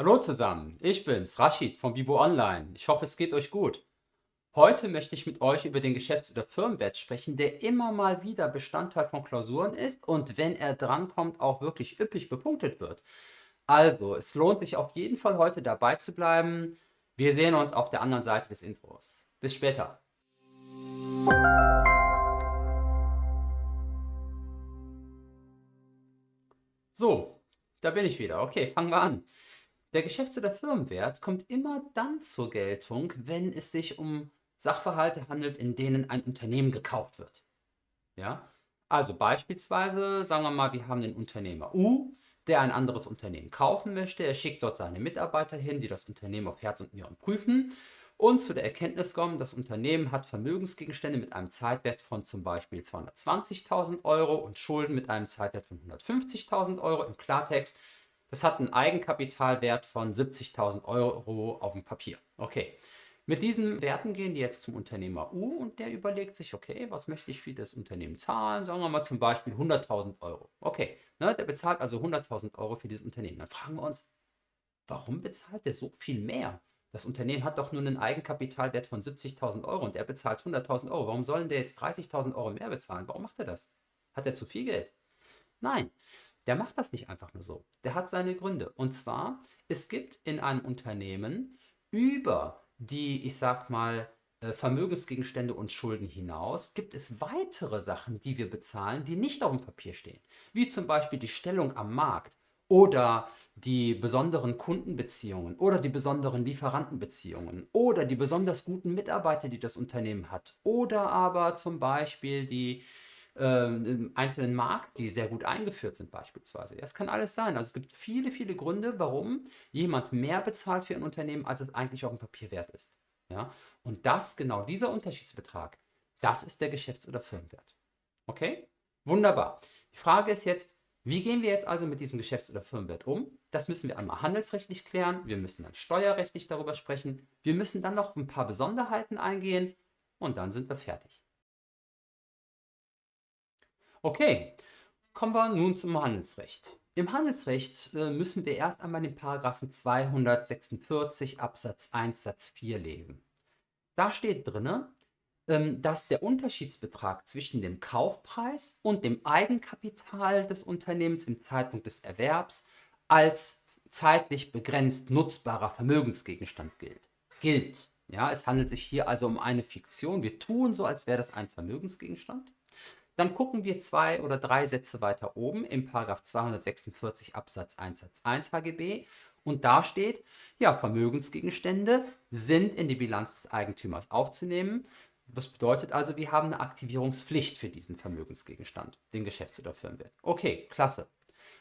Hallo zusammen, ich bin's, Rashid von Bibo Online. Ich hoffe, es geht euch gut. Heute möchte ich mit euch über den Geschäfts- oder Firmenwert sprechen, der immer mal wieder Bestandteil von Klausuren ist und wenn er drankommt, auch wirklich üppig bepunktet wird. Also, es lohnt sich auf jeden Fall heute dabei zu bleiben. Wir sehen uns auf der anderen Seite des Intros. Bis später. So, da bin ich wieder. Okay, fangen wir an. Der Geschäfts- oder Firmenwert kommt immer dann zur Geltung, wenn es sich um Sachverhalte handelt, in denen ein Unternehmen gekauft wird. Ja? Also beispielsweise, sagen wir mal, wir haben den Unternehmer U, der ein anderes Unternehmen kaufen möchte. Er schickt dort seine Mitarbeiter hin, die das Unternehmen auf Herz und Nieren prüfen und zu der Erkenntnis kommen, das Unternehmen hat Vermögensgegenstände mit einem Zeitwert von zum Beispiel 220.000 Euro und Schulden mit einem Zeitwert von 150.000 Euro. Im Klartext, das hat einen Eigenkapitalwert von 70.000 Euro auf dem Papier. Okay. Mit diesen Werten gehen die jetzt zum Unternehmer U und der überlegt sich, okay, was möchte ich für das Unternehmen zahlen? Sagen wir mal zum Beispiel 100.000 Euro. Okay, ne, der bezahlt also 100.000 Euro für dieses Unternehmen. Dann fragen wir uns, warum bezahlt der so viel mehr? Das Unternehmen hat doch nur einen Eigenkapitalwert von 70.000 Euro und er bezahlt 100.000 Euro. Warum sollen der jetzt 30.000 Euro mehr bezahlen? Warum macht er das? Hat er zu viel Geld? Nein, der macht das nicht einfach nur so. Der hat seine Gründe. Und zwar, es gibt in einem Unternehmen über die, ich sag mal, äh, Vermögensgegenstände und Schulden hinaus gibt es weitere Sachen, die wir bezahlen, die nicht auf dem Papier stehen. Wie zum Beispiel die Stellung am Markt oder die besonderen Kundenbeziehungen oder die besonderen Lieferantenbeziehungen oder die besonders guten Mitarbeiter, die das Unternehmen hat oder aber zum Beispiel die im einzelnen Markt, die sehr gut eingeführt sind beispielsweise. Ja, es kann alles sein. Also es gibt viele, viele Gründe, warum jemand mehr bezahlt für ein Unternehmen, als es eigentlich auf dem Papier wert ist. Ja? Und das, genau dieser Unterschiedsbetrag, das ist der Geschäfts- oder Firmenwert. Okay? Wunderbar. Die Frage ist jetzt, wie gehen wir jetzt also mit diesem Geschäfts- oder Firmenwert um? Das müssen wir einmal handelsrechtlich klären, wir müssen dann steuerrechtlich darüber sprechen, wir müssen dann noch ein paar Besonderheiten eingehen und dann sind wir fertig. Okay, kommen wir nun zum Handelsrecht. Im Handelsrecht äh, müssen wir erst einmal den Paragraphen 246 Absatz 1 Satz 4 lesen. Da steht drin, ähm, dass der Unterschiedsbetrag zwischen dem Kaufpreis und dem Eigenkapital des Unternehmens im Zeitpunkt des Erwerbs als zeitlich begrenzt nutzbarer Vermögensgegenstand gilt. Gilt. Ja, es handelt sich hier also um eine Fiktion. Wir tun so, als wäre das ein Vermögensgegenstand. Dann gucken wir zwei oder drei Sätze weiter oben im Paragraph 246 Absatz 1 Satz 1 HGB und da steht, ja, Vermögensgegenstände sind in die Bilanz des Eigentümers aufzunehmen, das bedeutet also, wir haben eine Aktivierungspflicht für diesen Vermögensgegenstand, den Geschäfts- oder Firmenwert. Okay, klasse.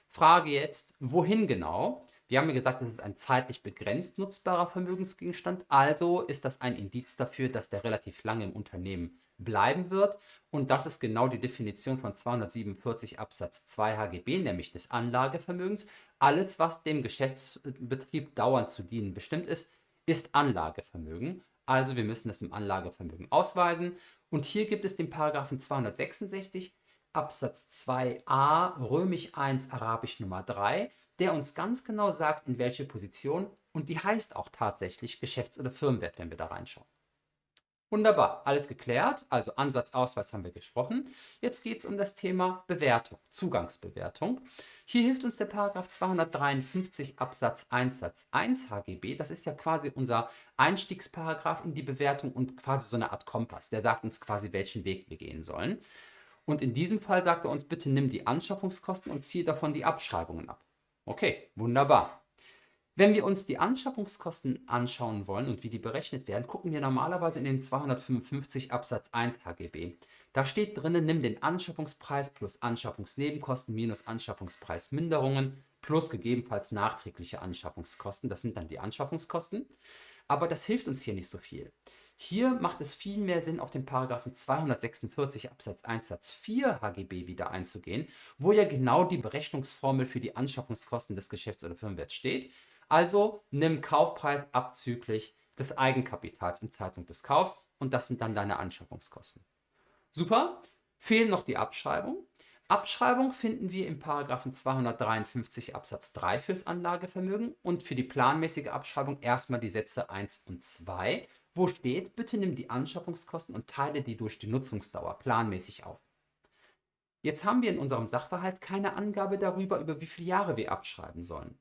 Frage jetzt, wohin genau? Wir haben ja gesagt, das ist ein zeitlich begrenzt nutzbarer Vermögensgegenstand, also ist das ein Indiz dafür, dass der relativ lange im Unternehmen bleiben wird. Und das ist genau die Definition von 247 Absatz 2 HGB, nämlich des Anlagevermögens. Alles, was dem Geschäftsbetrieb dauernd zu dienen bestimmt ist, ist Anlagevermögen. Also wir müssen das im Anlagevermögen ausweisen. Und hier gibt es den Paragraphen 266 Absatz 2a römisch 1 arabisch Nummer 3, der uns ganz genau sagt, in welche Position und die heißt auch tatsächlich Geschäfts- oder Firmenwert, wenn wir da reinschauen. Wunderbar, alles geklärt. Also Ansatz, Ausweis haben wir gesprochen. Jetzt geht es um das Thema Bewertung, Zugangsbewertung. Hier hilft uns der Paragraph 253 Absatz 1 Satz 1 HGB. Das ist ja quasi unser Einstiegsparagraph in die Bewertung und quasi so eine Art Kompass. Der sagt uns quasi, welchen Weg wir gehen sollen. Und in diesem Fall sagt er uns, bitte nimm die Anschaffungskosten und ziehe davon die Abschreibungen ab. Okay, wunderbar. Wenn wir uns die Anschaffungskosten anschauen wollen und wie die berechnet werden, gucken wir normalerweise in den 255 Absatz 1 HGB. Da steht drinnen, nimm den Anschaffungspreis plus Anschaffungsnebenkosten minus Anschaffungspreisminderungen plus gegebenenfalls nachträgliche Anschaffungskosten. Das sind dann die Anschaffungskosten. Aber das hilft uns hier nicht so viel. Hier macht es viel mehr Sinn, auf den Paragraphen 246 Absatz 1 Satz 4 HGB wieder einzugehen, wo ja genau die Berechnungsformel für die Anschaffungskosten des Geschäfts- oder Firmenwerts steht. Also nimm Kaufpreis abzüglich des Eigenkapitals im Zeitpunkt des Kaufs und das sind dann deine Anschaffungskosten. Super, fehlen noch die Abschreibung. Abschreibung finden wir im Paragraphen 253 Absatz 3 fürs Anlagevermögen und für die planmäßige Abschreibung erstmal die Sätze 1 und 2, wo steht, bitte nimm die Anschaffungskosten und teile die durch die Nutzungsdauer planmäßig auf. Jetzt haben wir in unserem Sachverhalt keine Angabe darüber, über wie viele Jahre wir abschreiben sollen.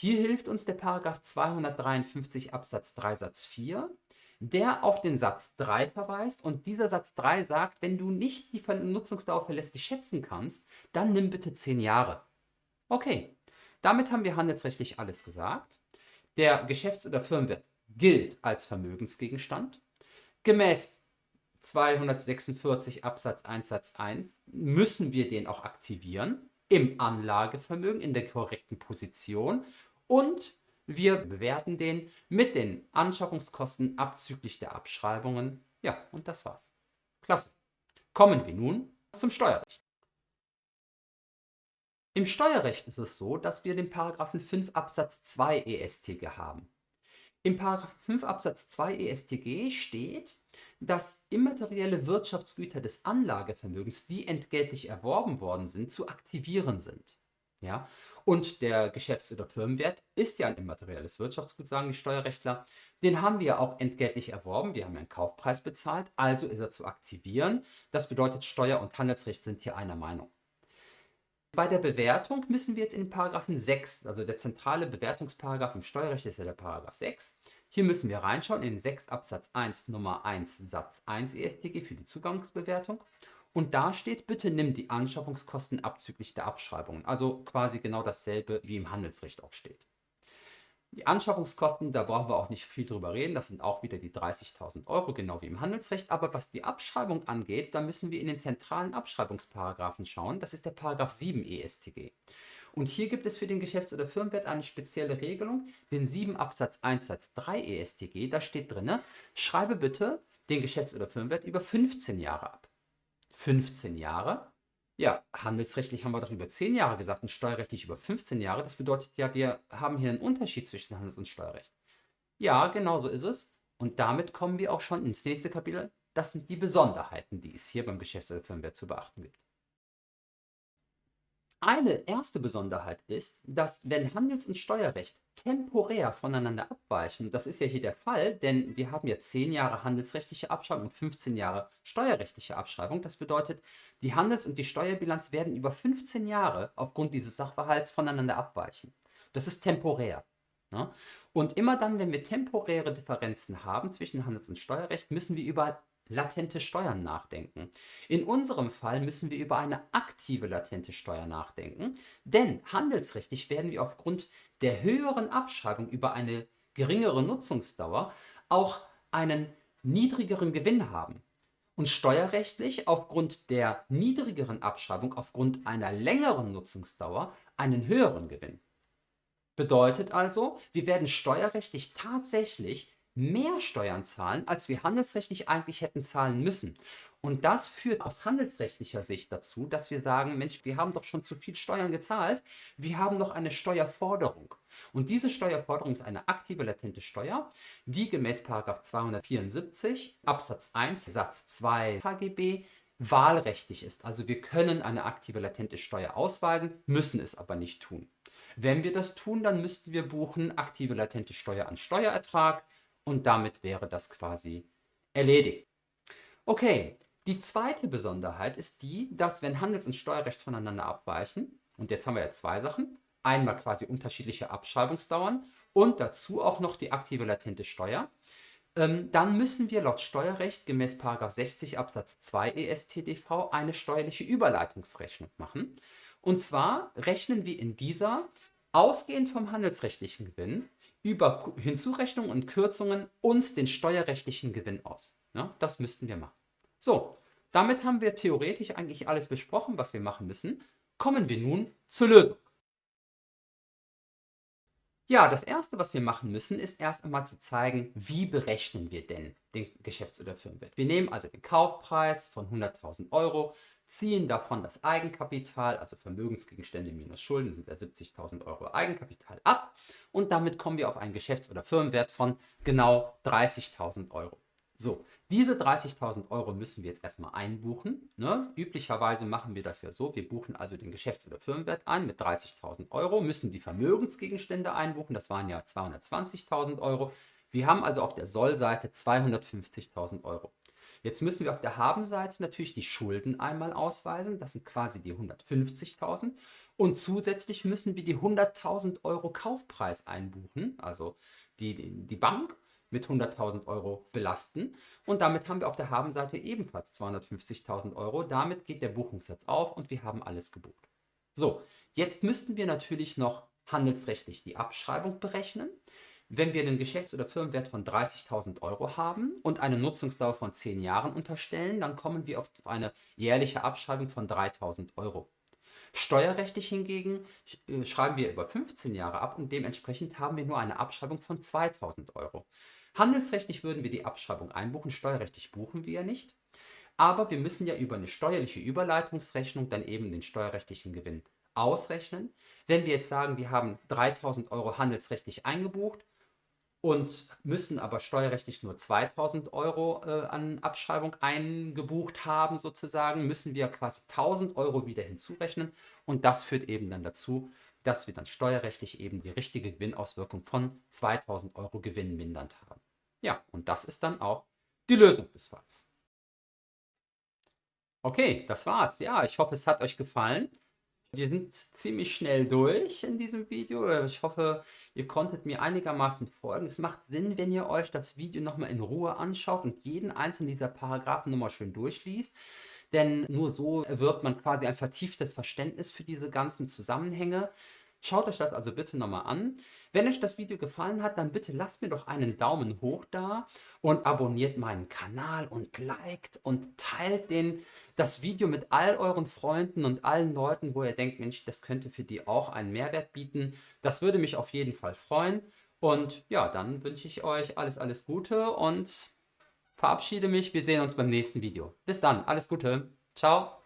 Hier hilft uns der Paragraph 253 Absatz 3 Satz 4 der auf den Satz 3 verweist. Und dieser Satz 3 sagt, wenn du nicht die Nutzungsdauer verlässlich schätzen kannst, dann nimm bitte 10 Jahre. Okay, damit haben wir handelsrechtlich alles gesagt. Der Geschäfts- oder Firmenwert gilt als Vermögensgegenstand. Gemäß 246 Absatz 1 Satz 1 müssen wir den auch aktivieren im Anlagevermögen in der korrekten Position und wir bewerten den mit den Anschaffungskosten abzüglich der Abschreibungen. Ja, und das war's. Klasse. Kommen wir nun zum Steuerrecht. Im Steuerrecht ist es so, dass wir den Paragraphen 5 Absatz 2 ESTG haben. Im Paragraphen 5 Absatz 2 ESTG steht, dass immaterielle Wirtschaftsgüter des Anlagevermögens, die entgeltlich erworben worden sind, zu aktivieren sind. Ja? Und der Geschäfts- oder Firmenwert ist ja ein immaterielles Wirtschaftsgut, sagen die Steuerrechtler. Den haben wir auch entgeltlich erworben. Wir haben einen Kaufpreis bezahlt, also ist er zu aktivieren. Das bedeutet, Steuer- und Handelsrecht sind hier einer Meinung. Bei der Bewertung müssen wir jetzt in den Paragraphen 6, also der zentrale Bewertungsparagraph im Steuerrecht ist ja der Paragraph 6. Hier müssen wir reinschauen in 6 Absatz 1 Nummer 1 Satz 1 EStG für die Zugangsbewertung. Und da steht, bitte nimm die Anschaffungskosten abzüglich der Abschreibungen. Also quasi genau dasselbe, wie im Handelsrecht auch steht. Die Anschaffungskosten, da brauchen wir auch nicht viel drüber reden, das sind auch wieder die 30.000 Euro, genau wie im Handelsrecht. Aber was die Abschreibung angeht, da müssen wir in den zentralen Abschreibungsparagraphen schauen. Das ist der Paragraph 7 ESTG. Und hier gibt es für den Geschäfts- oder Firmenwert eine spezielle Regelung, den 7 Absatz 1 Satz 3 ESTG. Da steht drin, schreibe bitte den Geschäfts- oder Firmenwert über 15 Jahre ab. 15 Jahre. Ja, handelsrechtlich haben wir doch über 10 Jahre gesagt und steuerrechtlich über 15 Jahre. Das bedeutet ja, wir haben hier einen Unterschied zwischen Handels- und Steuerrecht. Ja, genau so ist es. Und damit kommen wir auch schon ins nächste Kapitel. Das sind die Besonderheiten, die es hier beim Geschäfts- oder Firmenwert zu beachten gibt. Eine erste Besonderheit ist, dass wenn Handels- und Steuerrecht temporär voneinander abweichen, das ist ja hier der Fall, denn wir haben ja 10 Jahre handelsrechtliche Abschreibung und 15 Jahre steuerrechtliche Abschreibung. Das bedeutet, die Handels- und die Steuerbilanz werden über 15 Jahre aufgrund dieses Sachverhalts voneinander abweichen. Das ist temporär. Ne? Und immer dann, wenn wir temporäre Differenzen haben zwischen Handels- und Steuerrecht, müssen wir über latente Steuern nachdenken. In unserem Fall müssen wir über eine aktive latente Steuer nachdenken, denn handelsrechtlich werden wir aufgrund der höheren Abschreibung über eine geringere Nutzungsdauer auch einen niedrigeren Gewinn haben. Und steuerrechtlich aufgrund der niedrigeren Abschreibung, aufgrund einer längeren Nutzungsdauer, einen höheren Gewinn. Bedeutet also, wir werden steuerrechtlich tatsächlich mehr Steuern zahlen, als wir handelsrechtlich eigentlich hätten zahlen müssen. Und das führt aus handelsrechtlicher Sicht dazu, dass wir sagen, Mensch, wir haben doch schon zu viel Steuern gezahlt, wir haben noch eine Steuerforderung. Und diese Steuerforderung ist eine aktive latente Steuer, die gemäß 274 Absatz 1 Satz 2 HGB wahlrechtlich ist. Also wir können eine aktive latente Steuer ausweisen, müssen es aber nicht tun. Wenn wir das tun, dann müssten wir buchen aktive latente Steuer an Steuerertrag, und damit wäre das quasi erledigt. Okay, die zweite Besonderheit ist die, dass wenn Handels- und Steuerrecht voneinander abweichen, und jetzt haben wir ja zwei Sachen, einmal quasi unterschiedliche Abschreibungsdauern und dazu auch noch die aktive latente Steuer, ähm, dann müssen wir laut Steuerrecht gemäß 60 Absatz 2 ESTDV eine steuerliche Überleitungsrechnung machen. Und zwar rechnen wir in dieser ausgehend vom handelsrechtlichen Gewinn über Hinzurechnungen und Kürzungen uns den steuerrechtlichen Gewinn aus. Ja, das müssten wir machen. So, damit haben wir theoretisch eigentlich alles besprochen, was wir machen müssen. Kommen wir nun zur Lösung. Ja, das erste, was wir machen müssen, ist erst einmal zu zeigen, wie berechnen wir denn den Geschäfts- oder Firmenwert. Wir nehmen also den Kaufpreis von 100.000 Euro, ziehen davon das Eigenkapital, also Vermögensgegenstände minus Schulden sind ja 70.000 Euro Eigenkapital ab und damit kommen wir auf einen Geschäfts- oder Firmenwert von genau 30.000 Euro. So, diese 30.000 Euro müssen wir jetzt erstmal einbuchen. Ne? Üblicherweise machen wir das ja so, wir buchen also den Geschäfts- oder Firmenwert ein mit 30.000 Euro, müssen die Vermögensgegenstände einbuchen, das waren ja 220.000 Euro. Wir haben also auf der Soll-Seite 250.000 Euro. Jetzt müssen wir auf der Haben-Seite natürlich die Schulden einmal ausweisen, das sind quasi die 150.000. Und zusätzlich müssen wir die 100.000 Euro Kaufpreis einbuchen, also die, die, die Bank mit 100.000 Euro belasten. Und damit haben wir auf der Habenseite ebenfalls 250.000 Euro. Damit geht der Buchungssatz auf und wir haben alles gebucht. So, jetzt müssten wir natürlich noch handelsrechtlich die Abschreibung berechnen. Wenn wir einen Geschäfts- oder Firmenwert von 30.000 Euro haben und eine Nutzungsdauer von 10 Jahren unterstellen, dann kommen wir auf eine jährliche Abschreibung von 3.000 Euro. Steuerrechtlich hingegen äh, schreiben wir über 15 Jahre ab und dementsprechend haben wir nur eine Abschreibung von 2.000 Euro. Handelsrechtlich würden wir die Abschreibung einbuchen, steuerrechtlich buchen wir ja nicht. Aber wir müssen ja über eine steuerliche Überleitungsrechnung dann eben den steuerrechtlichen Gewinn ausrechnen. Wenn wir jetzt sagen, wir haben 3000 Euro handelsrechtlich eingebucht und müssen aber steuerrechtlich nur 2000 Euro äh, an Abschreibung eingebucht haben, sozusagen, müssen wir quasi 1000 Euro wieder hinzurechnen. Und das führt eben dann dazu, dass wir dann steuerrechtlich eben die richtige Gewinnauswirkung von 2000 Euro Gewinn mindernd haben. Ja, und das ist dann auch die Lösung des Falls. Okay, das war's. Ja, ich hoffe, es hat euch gefallen. Wir sind ziemlich schnell durch in diesem Video. Ich hoffe, ihr konntet mir einigermaßen folgen. Es macht Sinn, wenn ihr euch das Video nochmal in Ruhe anschaut und jeden einzelnen dieser Paragraphen nochmal schön durchliest. Denn nur so erwirbt man quasi ein vertieftes Verständnis für diese ganzen Zusammenhänge. Schaut euch das also bitte nochmal an. Wenn euch das Video gefallen hat, dann bitte lasst mir doch einen Daumen hoch da und abonniert meinen Kanal und liked und teilt den, das Video mit all euren Freunden und allen Leuten, wo ihr denkt, Mensch, das könnte für die auch einen Mehrwert bieten. Das würde mich auf jeden Fall freuen. Und ja, dann wünsche ich euch alles, alles Gute und verabschiede mich. Wir sehen uns beim nächsten Video. Bis dann, alles Gute. Ciao.